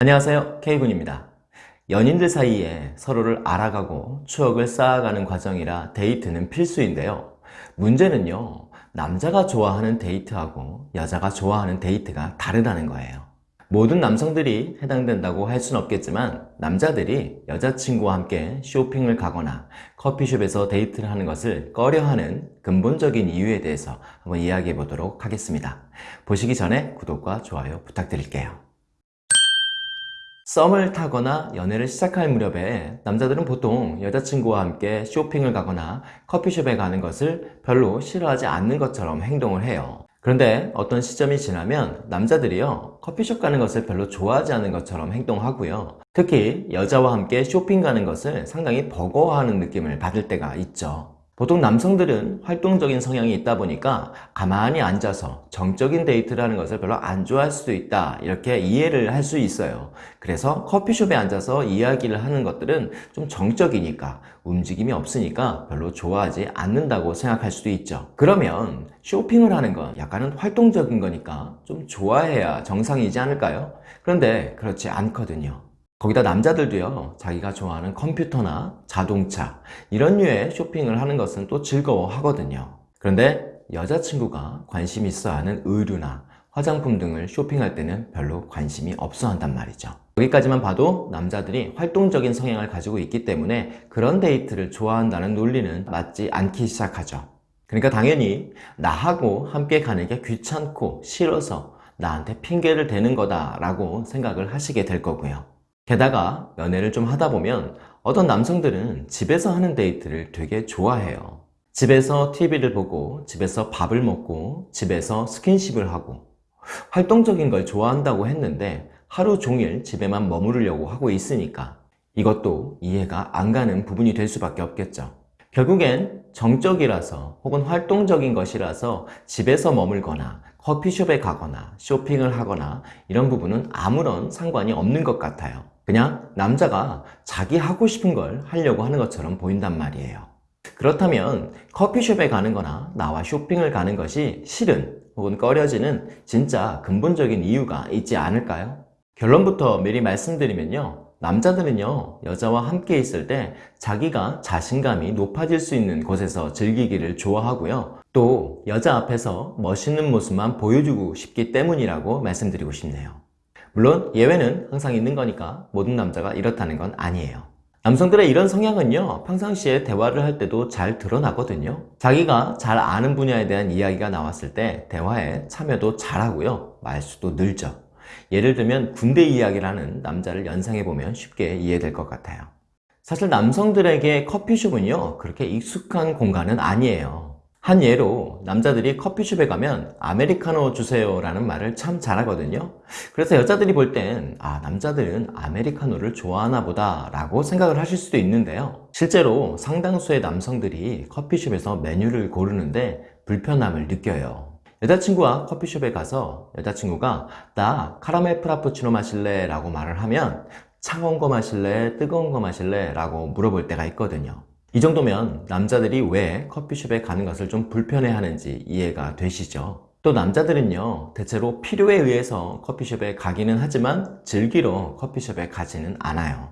안녕하세요. K군입니다. 연인들 사이에 서로를 알아가고 추억을 쌓아가는 과정이라 데이트는 필수인데요. 문제는요 남자가 좋아하는 데이트하고 여자가 좋아하는 데이트가 다르다는 거예요. 모든 남성들이 해당된다고 할 수는 없겠지만 남자들이 여자친구와 함께 쇼핑을 가거나 커피숍에서 데이트를 하는 것을 꺼려하는 근본적인 이유에 대해서 한번 이야기해 보도록 하겠습니다. 보시기 전에 구독과 좋아요 부탁드릴게요 썸을 타거나 연애를 시작할 무렵에 남자들은 보통 여자친구와 함께 쇼핑을 가거나 커피숍에 가는 것을 별로 싫어하지 않는 것처럼 행동을 해요. 그런데 어떤 시점이 지나면 남자들이요 커피숍 가는 것을 별로 좋아하지 않는 것처럼 행동하고요. 특히 여자와 함께 쇼핑 가는 것을 상당히 버거워하는 느낌을 받을 때가 있죠 보통 남성들은 활동적인 성향이 있다 보니까 가만히 앉아서 정적인 데이트를 하는 것을 별로 안 좋아할 수도 있다 이렇게 이해를 할 수 있어요. 그래서 커피숍에 앉아서 이야기를 하는 것들은 좀 정적이니까 움직임이 없으니까 별로 좋아하지 않는다고 생각할 수도 있죠. 그러면 쇼핑을 하는 건 약간은 활동적인 거니까 좀 좋아해야 정상이지 않을까요? 그런데 그렇지 않거든요 거기다 남자들도요 자기가 좋아하는 컴퓨터나 자동차 이런 류의 쇼핑을 하는 것은 또 즐거워 하거든요. 그런데 여자친구가 관심 있어 하는 의류나 화장품 등을 쇼핑할 때는 별로 관심이 없어 한단 말이죠. 여기까지만 봐도 남자들이 활동적인 성향을 가지고 있기 때문에 그런 데이트를 좋아한다는 논리는 맞지 않기 시작하죠. 그러니까 당연히 나하고 함께 가는 게 귀찮고 싫어서 나한테 핑계를 대는 거다 라고 생각을 하시게 될 거고요 게다가 연애를 좀 하다 보면 어떤 남성들은 집에서 하는 데이트를 되게 좋아해요. 집에서 TV를 보고 집에서 밥을 먹고 집에서 스킨십을 하고. 활동적인 걸 좋아한다고 했는데 하루 종일 집에만 머무르려고 하고 있으니까 이것도 이해가 안 가는 부분이 될 수밖에 없겠죠. 결국엔 정적이라서 혹은 활동적인 것이라서 집에서 머물거나 커피숍에 가거나 쇼핑을 하거나 이런 부분은 아무런 상관이 없는 것 같아요 그냥 남자가 자기 하고 싶은 걸 하려고 하는 것처럼 보인단 말이에요. 그렇다면 커피숍에 가는 거나 나와 쇼핑을 가는 것이 싫은 혹은 꺼려지는 진짜 근본적인 이유가 있지 않을까요? 결론부터 미리 말씀드리면요. 남자들은요 여자와 함께 있을 때 자기가 자신감이 높아질 수 있는 곳에서 즐기기를 좋아하고요. 또 여자 앞에서 멋있는 모습만 보여주고 싶기 때문이라고 말씀드리고 싶네요 물론 예외는 항상 있는 거니까 모든 남자가 이렇다는 건 아니에요. 남성들의 이런 성향은요 평상시에 대화를 할 때도 잘 드러나거든요. 자기가 잘 아는 분야에 대한 이야기가 나왔을 때 대화에 참여도 잘하고요 말수도 늘죠. 예를 들면 군대 이야기를 하는 남자를 연상해보면 쉽게 이해될 것 같아요. 사실 남성들에게 커피숍은요 그렇게 익숙한 공간은 아니에요 한 예로 남자들이 커피숍에 가면 아메리카노 주세요 라는 말을 참 잘하거든요 그래서 여자들이 볼 땐 아 남자들은 아메리카노를 좋아하나 보다 라고 생각을 하실 수도 있는데요 실제로 상당수의 남성들이 커피숍에서 메뉴를 고르는데 불편함을 느껴요 여자친구와 커피숍에 가서 여자친구가 나 카라멜 프라푸치노 마실래? 라고 말을 하면 차가운 거 마실래? 뜨거운 거 마실래? 라고 물어볼 때가 있거든요 이 정도면 남자들이 왜 커피숍에 가는 것을 좀 불편해 하는지 이해가 되시죠? 또 남자들은요 대체로 필요에 의해서 커피숍에 가기는 하지만 즐기러 커피숍에 가지는 않아요.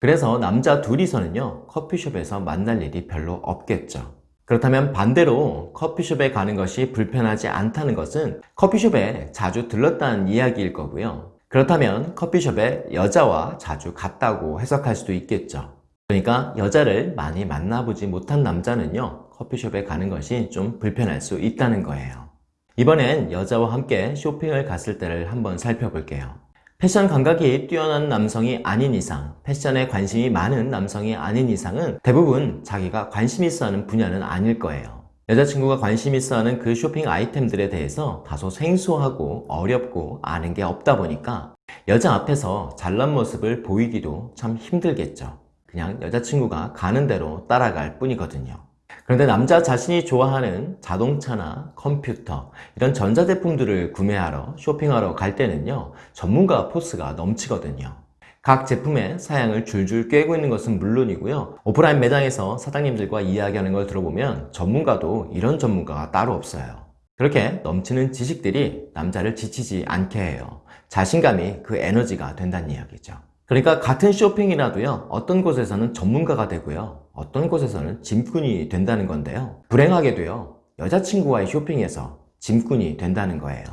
그래서 남자 둘이서는요 커피숍에서 만날 일이 별로 없겠죠. 그렇다면 반대로 커피숍에 가는 것이 불편하지 않다는 것은 커피숍에 자주 들렀다는 이야기일 거고요. 그렇다면 커피숍에 여자와 자주 갔다고 해석할 수도 있겠죠 그러니까 여자를 많이 만나보지 못한 남자는요 커피숍에 가는 것이 좀 불편할 수 있다는 거예요. 이번엔 여자와 함께 쇼핑을 갔을 때를 한번 살펴볼게요. 패션 감각이 뛰어난 남성이 아닌 이상 패션에 관심이 많은 남성이 아닌 이상은 대부분 자기가 관심 있어 하는 분야는 아닐 거예요. 여자친구가 관심 있어 하는 그 쇼핑 아이템들에 대해서 다소 생소하고 어렵고 아는 게 없다 보니까 여자 앞에서 잘난 모습을 보이기도 참 힘들겠죠 그냥 여자친구가 가는 대로 따라갈 뿐이거든요 그런데 남자 자신이 좋아하는 자동차나 컴퓨터 이런 전자제품들을 구매하러 쇼핑하러 갈 때는요 전문가 포스가 넘치거든요 각 제품의 사양을 줄줄 꿰고 있는 것은 물론이고요 오프라인 매장에서 사장님들과 이야기하는 걸 들어보면 전문가도 이런 전문가가 따로 없어요 그렇게 넘치는 지식들이 남자를 지치지 않게 해요. 자신감이 그 에너지가 된다는 이야기죠. 그러니까 같은 쇼핑이라도요, 어떤 곳에서는 전문가가 되고요, 어떤 곳에서는 짐꾼이 된다는 건데요. 불행하게도요, 여자친구와의 쇼핑에서 짐꾼이 된다는 거예요.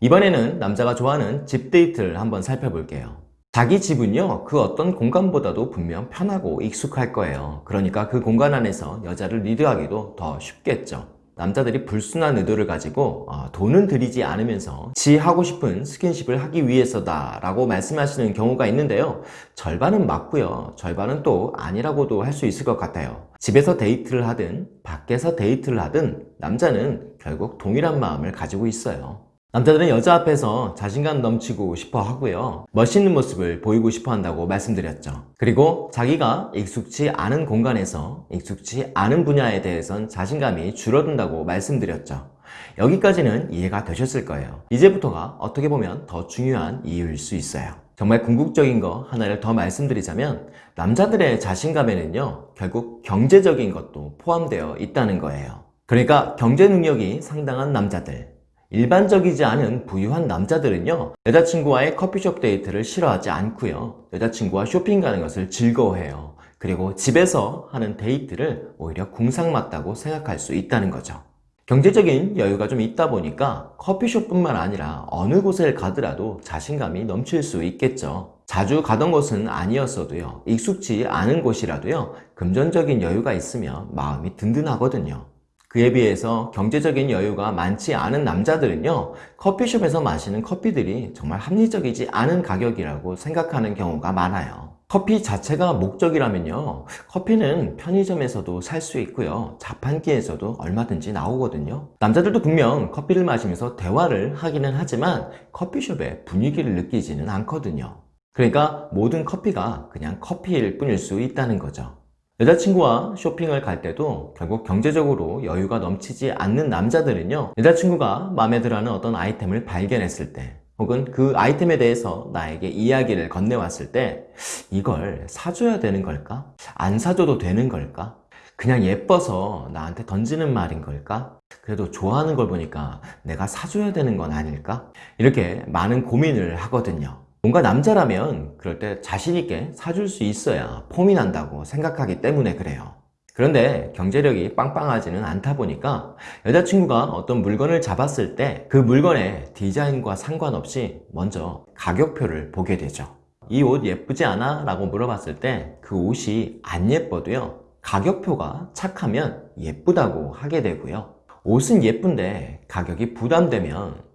이번에는 남자가 좋아하는 집 데이트를 한번 살펴볼게요. 자기 집은요, 그 어떤 공간보다도 분명 편하고 익숙할 거예요. 그러니까 그 공간 안에서 여자를 리드하기도 더 쉽겠죠. 남자들이 불순한 의도를 가지고 어, 돈은 들이지 않으면서 지 하고 싶은 스킨십을 하기 위해서다 라고 말씀하시는 경우가 있는데요. 절반은 맞고요. 절반은 또 아니라고도 할 수 있을 것 같아요. 집에서 데이트를 하든 밖에서 데이트를 하든 남자는 결국 동일한 마음을 가지고 있어요 남자들은 여자 앞에서 자신감 넘치고 싶어 하고요. 멋있는 모습을 보이고 싶어 한다고 말씀드렸죠. 그리고 자기가 익숙치 않은 공간에서 익숙치 않은 분야에 대해선 자신감이 줄어든다고 말씀드렸죠. 여기까지는 이해가 되셨을 거예요. 이제부터가 어떻게 보면 더 중요한 이유일 수 있어요. 정말 궁극적인 거 하나를 더 말씀드리자면 남자들의 자신감에는요 결국 경제적인 것도 포함되어 있다는 거예요. 그러니까 경제 능력이 상당한 남자들 일반적이지 않은 부유한 남자들은요 여자친구와의 커피숍 데이트를 싫어하지 않고요. 여자친구와 쇼핑 가는 것을 즐거워해요. 그리고 집에서 하는 데이트를 오히려 궁상맞다고 생각할 수 있다는 거죠. 경제적인 여유가 좀 있다 보니까 커피숍뿐만 아니라 어느 곳을 가더라도 자신감이 넘칠 수 있겠죠. 자주 가던 곳은 아니었어도요 익숙지 않은 곳이라도요 금전적인 여유가 있으면 마음이 든든하거든요 그에 비해서 경제적인 여유가 많지 않은 남자들은요 커피숍에서 마시는 커피들이 정말 합리적이지 않은 가격이라고 생각하는 경우가 많아요. 커피 자체가 목적이라면요 커피는 편의점에서도 살 수 있고요 자판기에서도 얼마든지 나오거든요. 남자들도 분명 커피를 마시면서 대화를 하기는 하지만 커피숍의 분위기를 느끼지는 않거든요. 그러니까 모든 커피가 그냥 커피일 뿐일 수 있다는 거죠 여자친구와 쇼핑을 갈 때도 결국 경제적으로 여유가 넘치지 않는 남자들은요 여자친구가 마음에 들어하는 어떤 아이템을 발견했을 때 혹은 그 아이템에 대해서 나에게 이야기를 건네왔을 때 이걸 사줘야 되는 걸까? 안 사줘도 되는 걸까? 그냥 예뻐서 나한테 던지는 말인 걸까? 그래도 좋아하는 걸 보니까 내가 사줘야 되는 건 아닐까? 이렇게 많은 고민을 하거든요 뭔가 남자라면 그럴 때 자신있게 사줄 수 있어야 폼이 난다고 생각하기 때문에 그래요. 그런데 경제력이 빵빵하지는 않다 보니까 여자친구가 어떤 물건을 잡았을 때 그 물건의 디자인과 상관없이 먼저 가격표를 보게 되죠 이 옷 예쁘지 않아? 라고 물어봤을 때 그 옷이 안 예뻐도요 가격표가 착하면 예쁘다고 하게 되고요 옷은 예쁜데 가격이 부담되면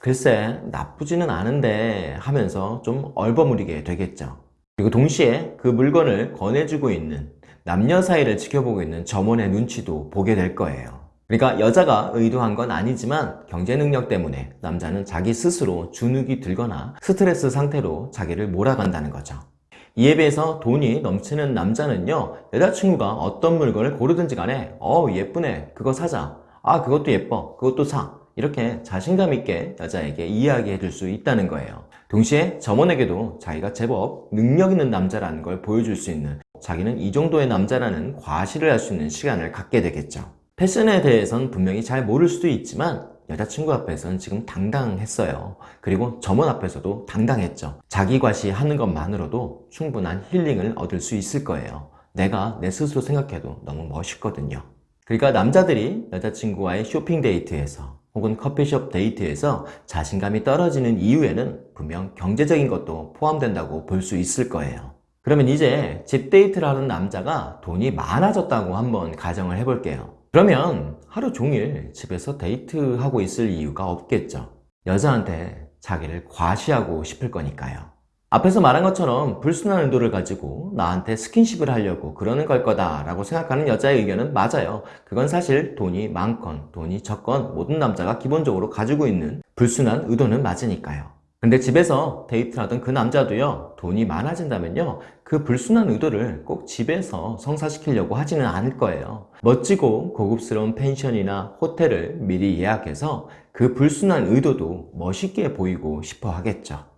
글쎄 나쁘지는 않은데 하면서 좀 얼버무리게 되겠죠. 그리고 동시에 그 물건을 권해주고 있는 남녀 사이를 지켜보고 있는 점원의 눈치도 보게 될 거예요. 그러니까 여자가 의도한 건 아니지만 경제 능력 때문에 남자는 자기 스스로 주눅이 들거나 스트레스 상태로 자기를 몰아간다는 거죠. 이에 비해서 돈이 넘치는 남자는요 여자친구가 어떤 물건을 고르든지 간에 어 예쁘네. 그거 사자. 아 그것도 예뻐. 그것도 사 이렇게 자신감 있게 여자에게 이야기해 줄 수 있다는 거예요. 동시에 점원에게도 자기가 제법 능력 있는 남자라는 걸 보여줄 수 있는 자기는 이 정도의 남자라는 과시를 할 수 있는 시간을 갖게 되겠죠. 패션에 대해선 분명히 잘 모를 수도 있지만 여자친구 앞에서는 지금 당당했어요. 그리고 점원 앞에서도 당당했죠. 자기 과시하는 것만으로도 충분한 힐링을 얻을 수 있을 거예요. 내가 내 스스로 생각해도 너무 멋있거든요. 그러니까 남자들이 여자친구와의 쇼핑 데이트에서 혹은 커피숍 데이트에서 자신감이 떨어지는 이유에는 분명 경제적인 것도 포함된다고 볼 수 있을 거예요. 그러면 이제 집 데이트를 하는 남자가 돈이 많아졌다고 한번 가정을 해볼게요. 그러면 하루 종일 집에서 데이트하고 있을 이유가 없겠죠. 여자한테 자기를 과시하고 싶을 거니까요 앞에서 말한 것처럼 불순한 의도를 가지고 나한테 스킨십을 하려고 그러는 걸 거다 라고 생각하는 여자의 의견은 맞아요. 그건 사실 돈이 많건 돈이 적건 모든 남자가 기본적으로 가지고 있는 불순한 의도는 맞으니까요. 근데 집에서 데이트를 하던 그 남자도요 돈이 많아진다면요 그 불순한 의도를 꼭 집에서 성사시키려고 하지는 않을 거예요. 멋지고 고급스러운 펜션이나 호텔을 미리 예약해서 그 불순한 의도도 멋있게 보이고 싶어 하겠죠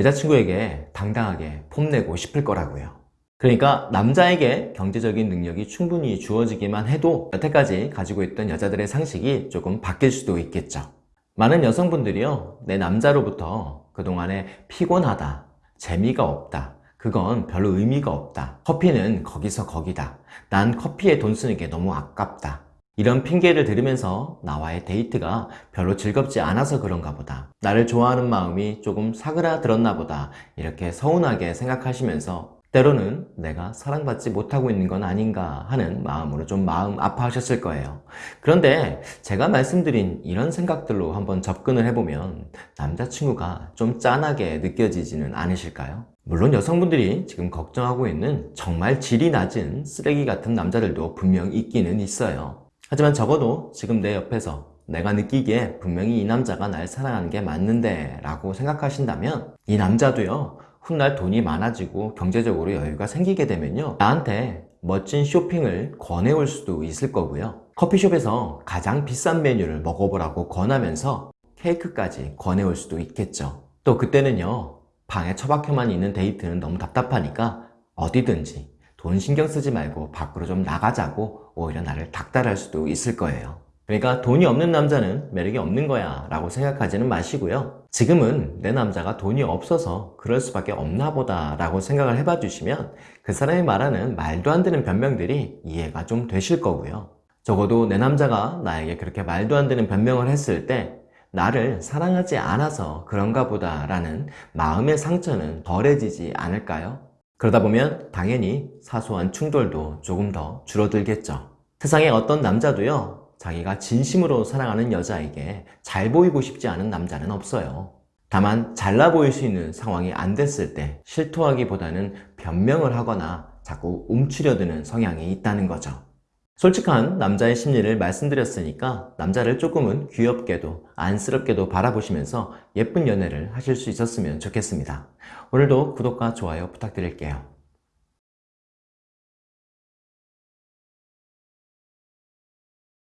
여자친구에게 당당하게 폼내고 싶을 거라고요 그러니까 남자에게 경제적인 능력이 충분히 주어지기만 해도 여태까지 가지고 있던 여자들의 상식이 조금 바뀔 수도 있겠죠. 많은 여성분들이요, 내 남자로부터 그동안에 피곤하다, 재미가 없다, 그건 별로 의미가 없다, 커피는 거기서 거기다, 난 커피에 돈 쓰는 게 너무 아깝다, 이런 핑계를 들으면서 나와의 데이트가 별로 즐겁지 않아서 그런가 보다. 나를 좋아하는 마음이 조금 사그라들었나 보다. 이렇게 서운하게 생각하시면서 때로는 내가 사랑받지 못하고 있는 건 아닌가 하는 마음으로 좀 마음 아파하셨을 거예요. 그런데 제가 말씀드린 이런 생각들로 한번 접근을 해보면 남자친구가 좀 짠하게 느껴지지는 않으실까요? 물론 여성분들이 지금 걱정하고 있는 정말 질이 낮은 쓰레기 같은 남자들도 분명 있기는 있어요. 하지만 적어도 지금 내 옆에서 내가 느끼기에 분명히 이 남자가 날 사랑하는 게 맞는데 라고 생각하신다면 이 남자도요 훗날 돈이 많아지고 경제적으로 여유가 생기게 되면요 나한테 멋진 쇼핑을 권해올 수도 있을 거고요. 커피숍에서 가장 비싼 메뉴를 먹어보라고 권하면서 케이크까지 권해올 수도 있겠죠. 또 그때는요 방에 처박혀만 있는 데이트는 너무 답답하니까 어디든지 돈 신경 쓰지 말고 밖으로 좀 나가자고 오히려 나를 닥달할 수도 있을 거예요. 그러니까 돈이 없는 남자는 매력이 없는 거야 라고 생각하지는 마시고요. 지금은 내 남자가 돈이 없어서 그럴 수밖에 없나 보다 라고 생각을 해봐 주시면 그 사람이 말하는 말도 안 되는 변명들이 이해가 좀 되실 거고요. 적어도 내 남자가 나에게 그렇게 말도 안 되는 변명을 했을 때 나를 사랑하지 않아서 그런가 보다 라는 마음의 상처는 덜해지지 않을까요? 그러다 보면 당연히 사소한 충돌도 조금 더 줄어들겠죠. 세상에 어떤 남자도요, 자기가 진심으로 사랑하는 여자에게 잘 보이고 싶지 않은 남자는 없어요. 다만 잘나 보일 수 있는 상황이 안 됐을 때 실토하기보다는 변명을 하거나 자꾸 움츠려드는 성향이 있다는 거죠. 솔직한 남자의 심리를 말씀드렸으니까 남자를 조금은 귀엽게도 안쓰럽게도 바라보시면서 예쁜 연애를 하실 수 있었으면 좋겠습니다. 오늘도 구독과 좋아요 부탁드릴게요.